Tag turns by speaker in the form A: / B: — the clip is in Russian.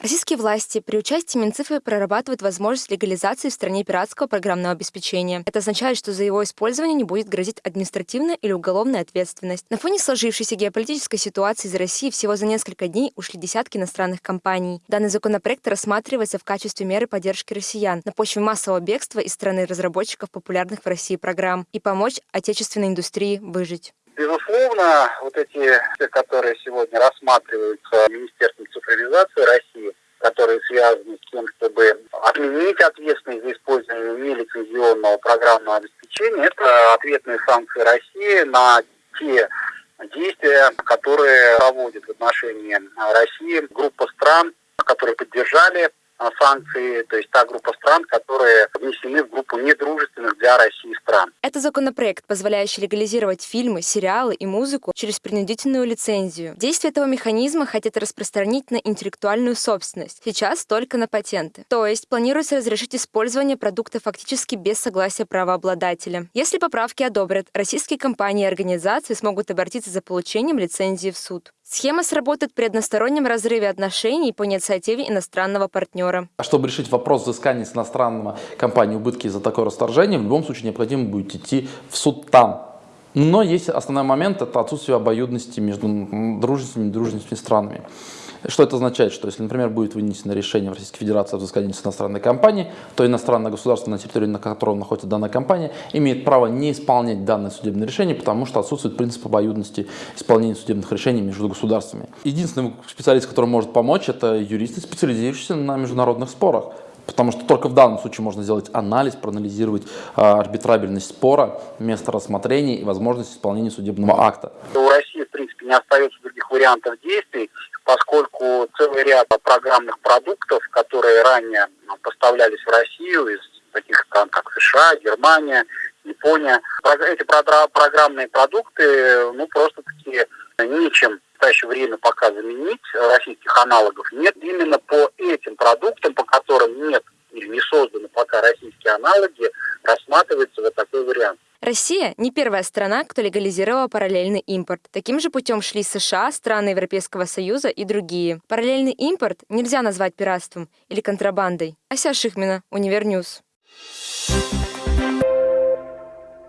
A: Российские власти при участии Минцифры прорабатывают возможность легализации в стране пиратского программного обеспечения. Это означает, что за его использование не будет грозить административная или уголовная ответственность. На фоне сложившейся геополитической ситуации из России всего за несколько дней ушли десятки иностранных компаний. Данный законопроект рассматривается в качестве меры поддержки россиян на почве массового бегства из страны разработчиков популярных в России программ и помочь отечественной индустрии выжить.
B: Безусловно, вот эти, которые сегодня рассматриваются Министерством цифровизации России, которые связаны с тем, чтобы отменить ответственность за использование нелицензионного программного обеспечения, это ответные санкции России на те действия, которые проводит в отношении России группа стран, которые поддержали санкции, то есть та группа стран, которые внесены в группу недружественных для России стран.
A: Это законопроект, позволяющий легализировать фильмы, сериалы и музыку через принудительную лицензию. Действие этого механизма хотят распространить на интеллектуальную собственность, сейчас только на патенты. То есть планируется разрешить использование продукта фактически без согласия правообладателя. Если поправки одобрят, российские компании и организации смогут обратиться за получением лицензии в суд. Схема сработает при одностороннем разрыве отношений по инициативе иностранного партнера.
C: А чтобы решить вопрос взыскания с иностранного компании убытки из-за такое расторжение, в любом случае необходимо будет идти в суд там. Но есть основной момент – это отсутствие обоюдности между дружественными и дружественными странами. Что это означает? Что если, например, будет вынесено решение в Российской Федерации о взыскании с иностранной компании, то иностранное государство, на территории на котором находится данная компания, имеет право не исполнять данное судебное решение, потому что отсутствует принцип обоюдности исполнения судебных решений между государствами. Единственный специалист, который может помочь, это юристы, специализирующиеся на международных спорах. Потому что только в данном случае можно сделать анализ, проанализировать э, арбитрабельность спора, место рассмотрения и возможность исполнения судебного акта.
B: У России, в принципе, не остается других вариантов действий поскольку целый ряд программных продуктов, которые ранее ну, поставлялись в Россию из таких стран, как США, Германия, Япония, эти программные продукты, ну, просто-таки нечем в настоящее время пока заменить, российских аналогов нет. Именно по этим продуктам, по которым нет или не созданы пока российские аналоги, рассматривается вот такой вариант.
A: Россия не первая страна, кто легализировала параллельный импорт. Таким же путем шли США, страны Европейского Союза и другие. Параллельный импорт нельзя назвать пиратством или контрабандой. Ася Шихмина, Univer News. Thank you